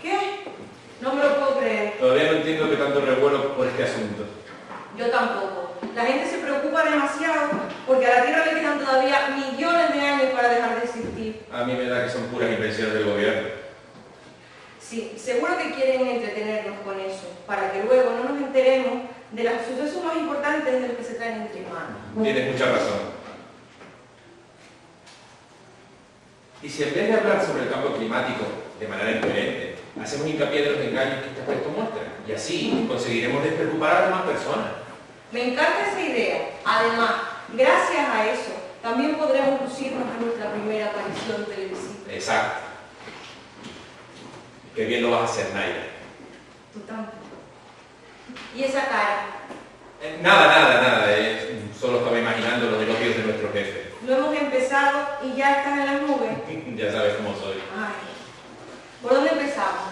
¿Qué? No me lo puedo creer. Todavía no entiendo qué tanto revuelo por este asunto. Yo tampoco. La gente se preocupa demasiado porque a la Tierra le quedan todavía millones de años para dejar de existir. A mí me da que son puras invenciones del gobierno. Sí, seguro que quieren entretenernos con eso, para que luego no nos enteremos de los sucesos más importantes de los que se traen entre manos. Tienes mucha razón. Y si en vez de hablar sobre el cambio climático de manera incoherente, hacemos hincapié de los engaños que este aspecto muestra, y así conseguiremos despreocupar a las demás personas. Me encanta esa idea. Además, gracias a eso, también podremos lucirnos en nuestra primera aparición televisiva. Exacto. Qué bien lo vas a hacer, Naira. Tú tampoco. ¿Y esa cara? Eh, Nada, nada, nada. eh, Solo estaba imaginando los elogios de nuestro jefe. No hemos empezado y ya están en las nubes. Ya sabes cómo soy. Ay. ¿Por dónde empezamos?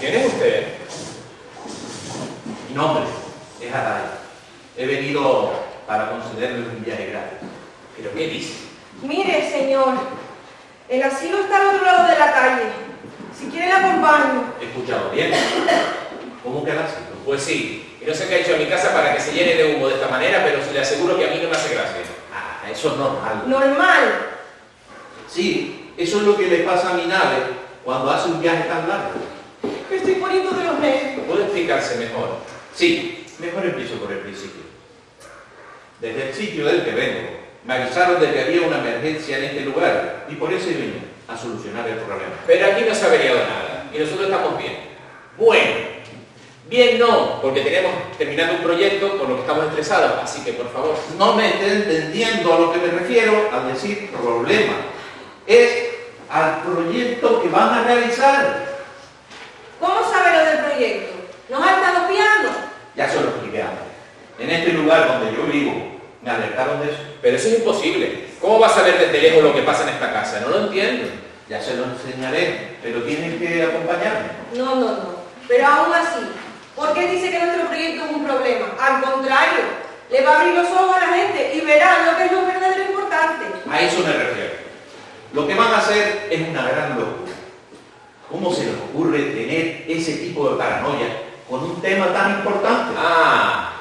¿Quién es usted? Mi nombre es Aray. He venido para concederle un viaje gratis. ¿Pero qué dice? Mire, señor, el asilo está al otro lado de la calle. Si ¿He escuchado bien? ¿Cómo que asilo? Pues sí. Y no sé qué ha hecho en mi casa para que se llene de humo de esta manera, pero se le aseguro que a mí no me hace gracia. Ah, eso es normal. Normal. Sí, eso es lo que le pasa a mi nave cuando hace un viaje tan largo. Me estoy poniendo de los nervios. ¿Puede explicarse mejor? Sí, mejor empiezo por el principio. Desde el sitio del que vengo, me avisaron de que había una emergencia en este lugar y por eso vine a solucionar el problema. Pero aquí no se ha averiado nada. Y nosotros estamos bien. Bueno. Bien no, porque tenemos terminando un proyecto por lo que estamos estresados. Así que, por favor, No me esté entendiendo a lo que me refiero al decir problema. Es al proyecto que van a realizar. ¿Cómo sabe lo del proyecto? ¿Nos ha estado espiando? Ya se lo expliqué. En este lugar donde yo vivo, me alertaron de eso. pero eso es imposible. ¿Cómo vas a ver desde lejos lo que pasa en esta casa? No lo entiendo. Ya se lo enseñaré, pero tienen que acompañarme. No, no, no. Pero aún así, ¿por qué dice que nuestro proyecto es un problema? Al contrario, le va a abrir los ojos a la gente y verán lo que es lo verdadero importante. A eso me refiero. Lo que van a hacer es una gran locura. ¿Cómo se les ocurre tener ese tipo de paranoia con un tema tan importante? Ah,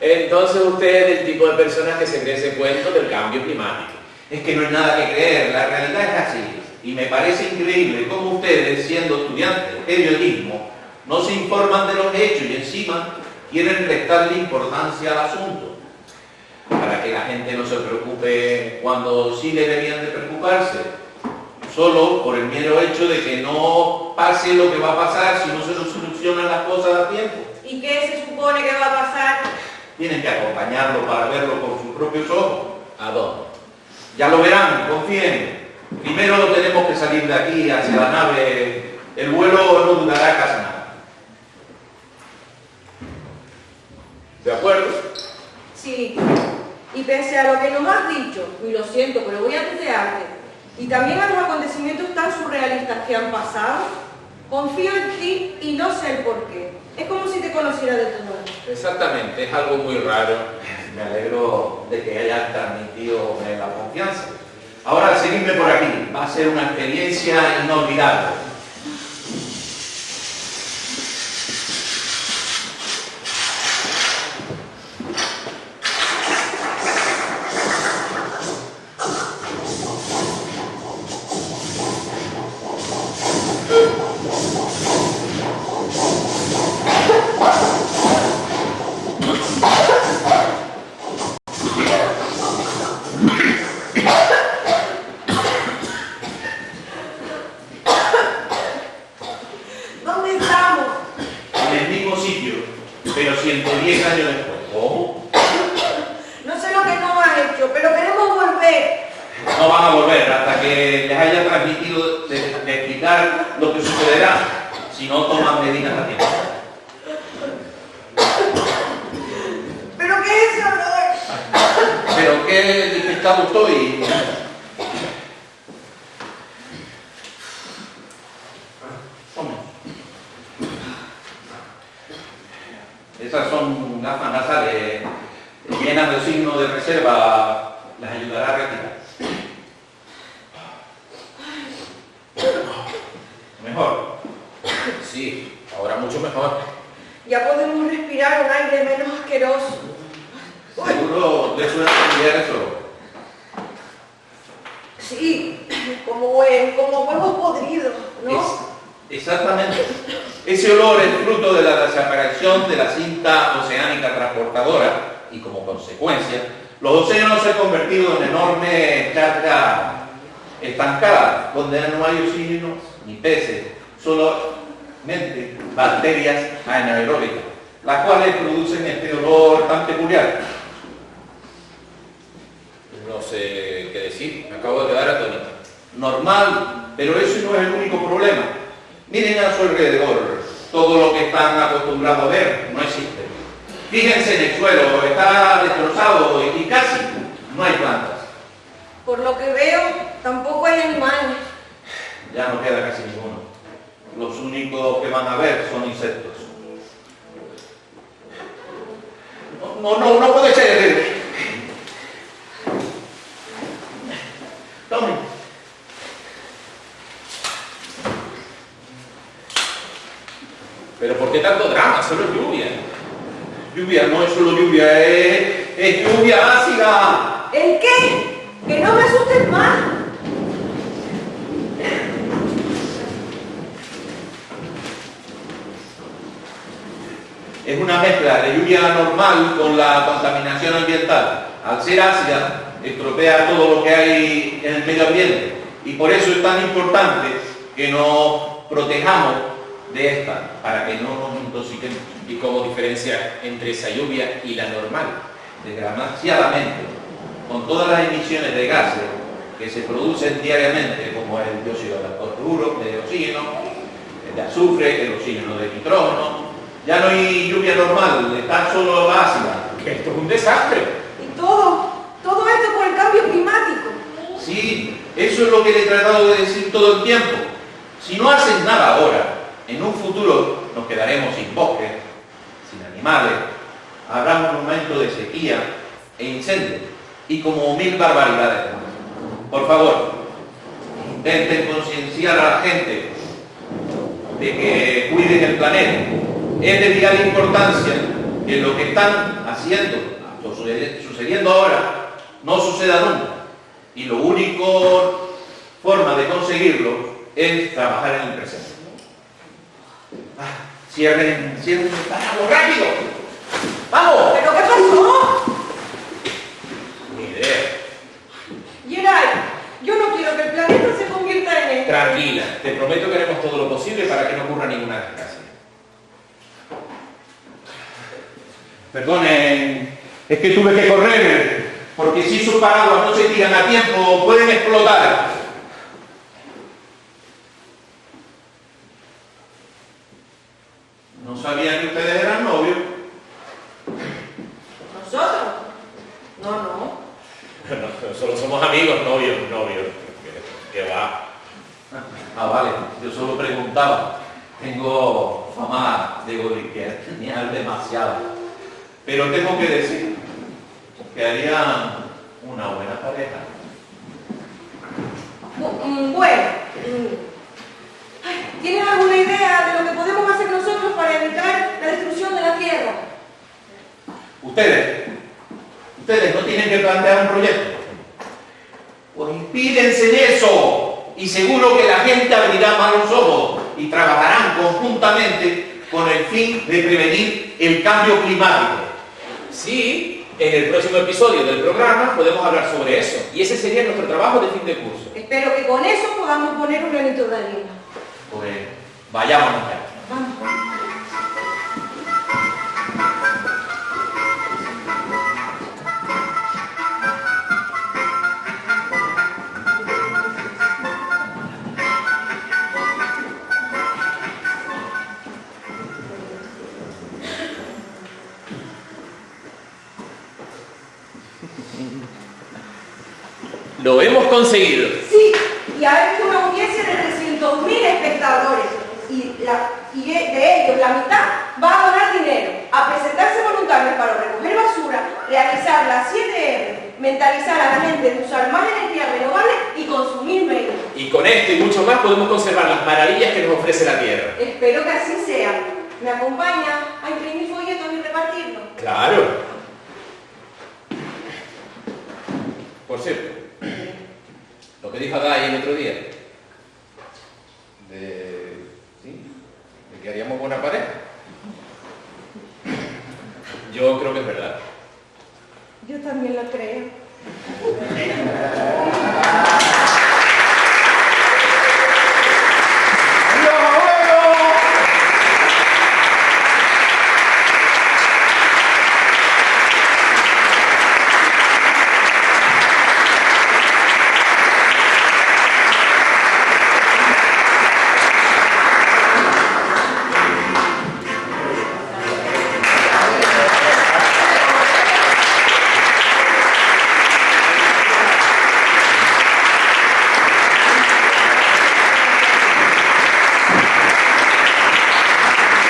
entonces usted es del tipo de personas que se cree ese cuento del cambio climático. Es que no hay nada que creer, la realidad es así. Y me parece increíble cómo ustedes, siendo estudiantes de periodismo, no se informan de los hechos y encima quieren restarle importancia al asunto. Para que la gente no se preocupe cuando sí deberían de preocuparse. Solo por el mero hecho de que no pase lo que va a pasar si no se nos solucionan las cosas a tiempo. ¿Y qué se supone que va a pasar? Tienen que acompañarlo para verlo con sus propios ojos. ¿A dónde? Ya lo verán, confíen. Primero tenemos que salir de aquí hacia la nave. El vuelo no durará casi nada. ¿De acuerdo? Sí. Y pese a lo que nos has dicho, y lo siento, pero voy a tutearte, y también a los acontecimientos tan surrealistas que han pasado, confío en ti y no sé el por qué. Es como si te conociera de tu nuevo. Exactamente, es algo muy raro. Me alegro de que hayan transmitido la confianza. Ahora seguidme por aquí. Va a ser una experiencia inolvidable. pero 110 años después. ¿Cómo? No sé lo que no han hecho, pero queremos volver. No van a volver hasta que les haya transmitido de, explicar lo que sucederá si no toman medidas a tiempo. ¿Pero qué es eso, ¿Pero qué despistado estoy? Sí, ahora mucho mejor. Ya podemos respirar un aire menos asqueroso. Seguro familiar eso. Sí, como, hue- como huevos podridos, ¿no? Es- exactamente. Ese olor es fruto de la desaparición de la cinta oceánica transportadora y como consecuencia, los océanos se han convertido en enormes charcas estancadas, donde no hay oxígeno ni peces, solamente bacterias anaeróbicas, las cuales producen este olor tan peculiar. No sé qué decir, me acabo de quedar atónito. normal, pero eso no es el único problema. Miren a su alrededor, todo lo que están acostumbrados a ver no existe. Fíjense en el suelo, está destrozado y casi no hay plantas. Por lo que veo, tampoco hay animales. Ya no queda casi ninguno. Los únicos que van a ver son insectos. No, no, no, puede ser. Tome. Pero ¿por qué tanto drama? Solo lluvia. Lluvia no es solo lluvia, es, es lluvia ácida. ¿El qué? Que no me asustes más. Es una mezcla de lluvia normal con la contaminación ambiental. Al ser ácida, estropea todo lo que hay en el medio ambiente. Y por eso es tan importante que nos protejamos de esta, para que no nos intoxiquemos. ¿Y cómo diferencia entre esa lluvia y la normal? Desgraciadamente, con todas las emisiones de gases que se producen diariamente, como el dióxido de fosfuro, de oxígeno, el de azufre, el oxígeno de nitrógeno, ya no hay lluvia normal, está solo la ácida. Que esto es un desastre. Y todo, todo esto por el cambio climático. Sí, eso es lo que le he tratado de decir todo el tiempo. Si no haces nada ahora, en un futuro nos quedaremos sin bosques, sin animales, habrá un momento de sequía e incendio y como mil barbaridades. Por favor, intenten concienciar a la gente de que cuiden el planeta. Es de vital importancia que lo que están haciendo, sucediendo ahora, no suceda nunca. Y lo único forma de conseguirlo es trabajar en el presente. Ah, cierren, cierren el paraguas, rápido. ¡Vamos! ¿Pero qué pasó? Ni idea. Gerard, yo no quiero que el planeta se convierta en. Tranquila, te prometo que haremos todo lo posible para que no ocurra ninguna desgracia. Perdonen, es que tuve que correr, porque si esos paraguas no se tiran a tiempo, pueden explotar. No sabía que ustedes eran novios. ¿Nosotros? No, no. No, solo somos amigos, novios, novios. Que va. Ah, vale, yo solo preguntaba. Tengo fama de goliquear demasiado. Pero tengo que decir que harían una buena pareja. Mm, Bueno, mm. ¿tienes alguna idea de lo que podemos hacer nosotros para evitar la destrucción de la Tierra? Ustedes, ustedes no tienen que plantear un proyecto. Pues impídense en eso. Y seguro que la gente abrirá más los ojos y trabajarán conjuntamente con el fin de prevenir el cambio climático. Sí, en el próximo episodio del programa podemos hablar sobre eso. Y ese sería nuestro trabajo de fin de curso. Espero que con eso podamos poner un granito de arena. Pues vayámonos ya. Vamos. Lo hemos conseguido. Sí, y ha hecho una audiencia de 300.000 espectadores. Y, la- y de ellos la mitad va a donar dinero, a presentarse voluntarios para recoger basura, realizar las 7R, mentalizar a la gente de usar más energía renovable y consumir menos. Y con esto y mucho más podemos conservar las maravillas que nos ofrece la Tierra. Espero que así sea. ¿Me acompaña a imprimir folletos y repartirlos? Claro. Por cierto, lo que dijo Adai el otro día, de, de que haríamos buena pareja, yo creo que es verdad. Yo también lo creo.